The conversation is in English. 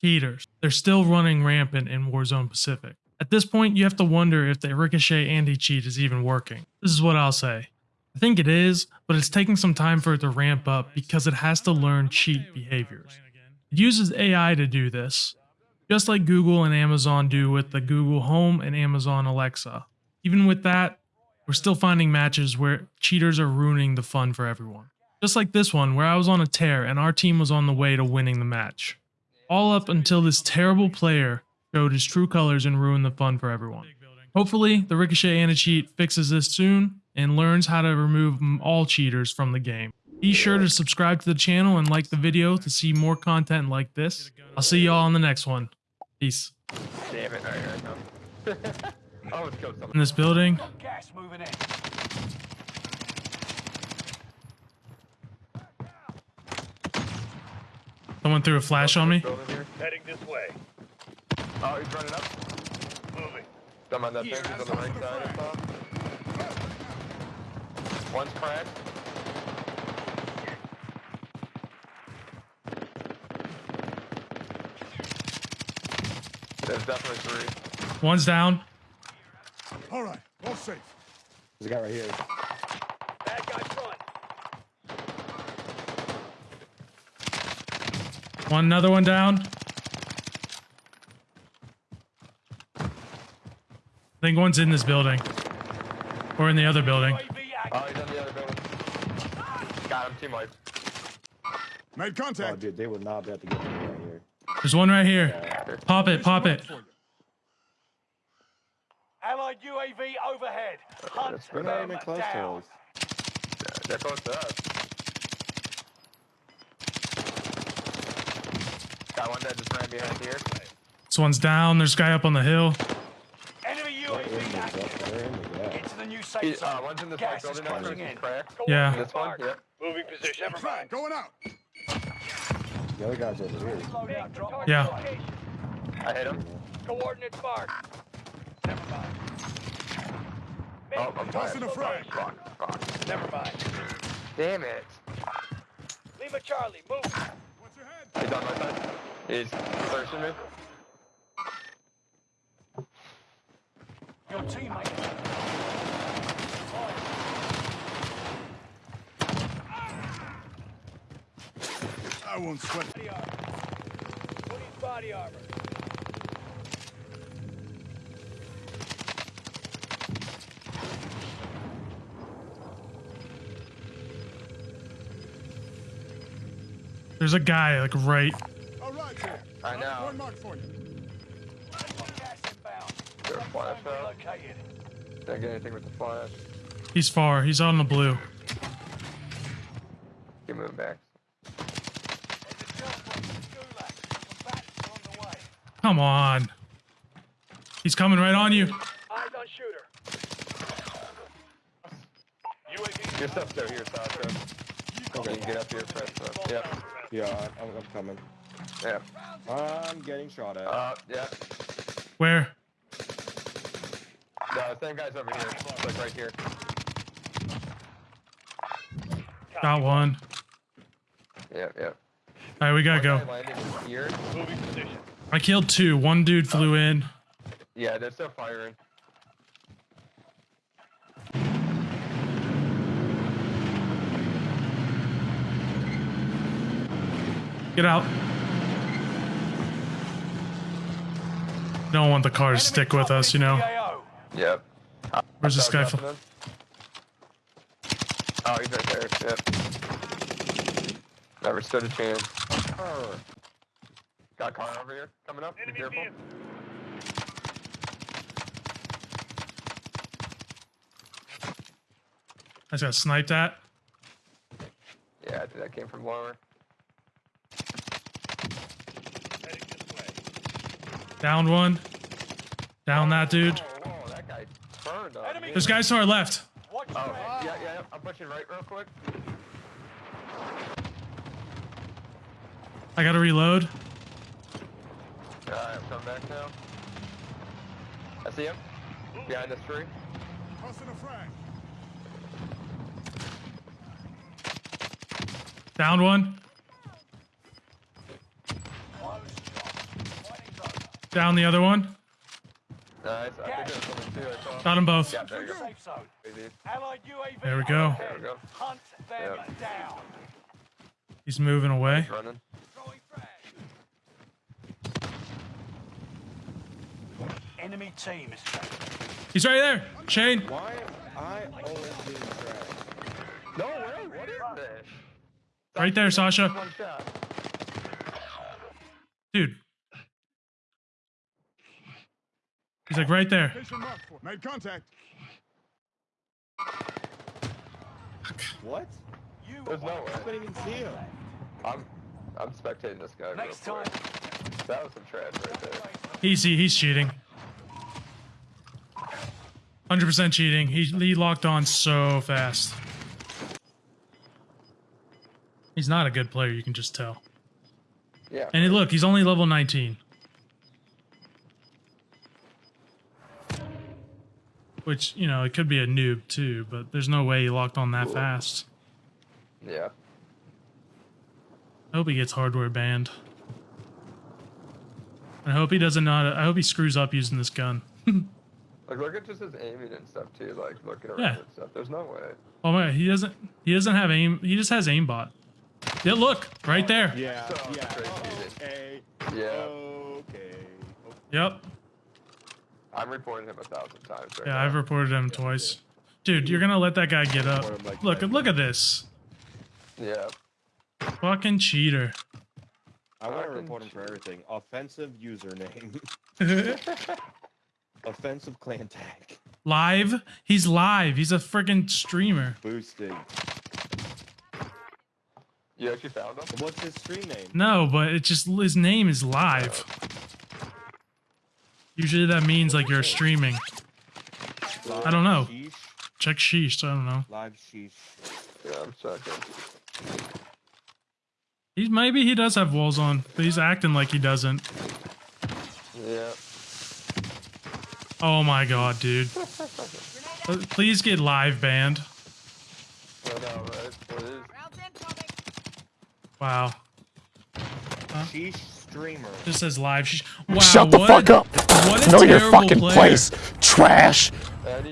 Cheaters. They're still running rampant in Warzone Pacific. At this point, you have to wonder if the Ricochet anti-cheat is even working. This is what I'll say. I think it is, but it's taking some time for it to ramp up because it has to learn cheat behaviors. It uses AI to do this, just like Google and Amazon do with the Google Home and Amazon Alexa. Even with that, we're still finding matches where cheaters are ruining the fun for everyone. Just like this one, where I was on a tear and our team was on the way to winning the match. All up until this terrible player showed his true colors and ruined the fun for everyone. Hopefully, the Ricochet anti-cheat fixes this soon and learns how to remove all cheaters from the game. Be sure to subscribe to the channel and like the video to see more content like this. I'll see y'all on the next one. Peace. Damn it. Alright, here I come. let's go. In this building, Gas moving in. Someone threw a flash on me. Heading this way. Oh, he's running up. Moving. Come on that thing. He's on the right side, I saw. One's cracked. There's definitely three. One's down. All right, all safe. There's a guy right here. One another one down. I think one's in this building. Or in the other building. Oh, he's on the other building. Got him. Team wipe. Made Oh, contact. dude, they would not be able to get me right here. There's one right here. Pop it, pop it. Allied UAV overhead. Hunt that's We're not them even close to down. us. They're close to us. Got one that just ran behind here. This one's down. There's a guy up on the hill. Enemy They're in the UAV active. gap. They're in the gap. Get to the new He, safe uh, one's in this Gas white is building next to closing us. in. Cracked. Yeah. This one? Yep. Moving position. Never mind. going out. The other guy's over here. Yeah. I hit him. Coordinates marked. Never mind. Oh, I'm Tossing a tired. frag. Fuck, fuck. Never mind. Damn it. Lima Charlie, move. What's your head? He's on my side. He's searching me. Your teammate. I won't sweat. Body armor. Put his body armor. There's a guy like right. All right, here. I know. One mark for you. Gas inbound. Is there a flash out? Didn't get anything with the flash. He's far. He's on the blue. Keep moving back. There's a shell from the Gulag. Combatants are on the way. Come on. He's coming right on you. Eyes on shooter. UAV. Your stuff's still here, Sasha. Okay, you can get up here, press up. Yep. Yeah, I- I'm, I'm coming. Yeah. I'm getting shot at. Uh, yeah. Where? The same guy's over here. Like right here. Got one. Yep, yep. All right, we gotta One go. guy landed here. Moving position. I killed two. One dude flew in. Yeah, they're still firing. Get out. Don't want the car to stick with us, you know. PAO. Yep. Where's this guy from? Oh, he's right there. Yep. Never stood a chance. Got a car over here coming up. Be Enemy careful. vehicle. I just got sniped at. Yeah, dude, that came from lower. Heading this way. Down one. Down that dude. Whoa, whoa, that guy burned on Enemy- There's guys to our left. Watch Oh, yeah, yeah, yeah. I'm pushing right real quick. I gotta reload. Alright, I'm coming back now. I see him. Behind this tree. Tossing a frag. Down one. Close shot. Down the other one. Nice. I think there's someone too. I saw. Got them both. Yeah, there you go. Safe zone. Crazy. Allied UAV. There we go. There we go. Hunt them Yep. down. He's moving away. Running. Enemy team is tracking. He's right there. Shane. Why am I always being tracked? No way. What is this? Right there, Sasha. Dude. He's like right there. Location marked for. Made contact. What? You There's no way. I couldn't even see him. I'm I'm spectating this guy. Next real time. That was some trash right there. He's he's cheating. 100% cheating. He he locked on so fast. He's not a good player, you can just tell. Yeah. And look, he's only level 19. Which, you know, it could be a noob too, but there's no way he locked on that fast. Yeah. I hope he gets hardware banned. I hope he doesn't know. how to- I hope he screws up using this gun. Like look at just his aiming and stuff too. Like looking around Yeah. and stuff. There's no way. Oh my! He doesn't. He doesn't have aim. He just has aimbot. Yeah, look right there. Yeah, So yeah. crazy. Okay. Yeah. Okay. Yep. I'm reporting him a thousand times right Yeah, now. I've reported him twice. Dude, you're gonna let that guy get up? Like Look! Look at this. Yeah. Fucking cheater. I want to report him for everything. Offensive username. Offensive clan tag. live. He's live. He's a freaking streamer. Boosted. You actually found him? What's his stream name? No, but it just his name is live. Usually that means like you're streaming. I don't know. Sheesh. Check sheesh. I don't know. Live sheesh. Yeah, I'm checking. He's maybe he does have walls on, but he's acting like he doesn't. Yeah. Oh my god, dude. Please get live banned. I know, right? Please. Wow. Sheesh streamer. Just says live. Wow. Shut the what fuck a- up. What a Know your fucking player. place. Trash. Any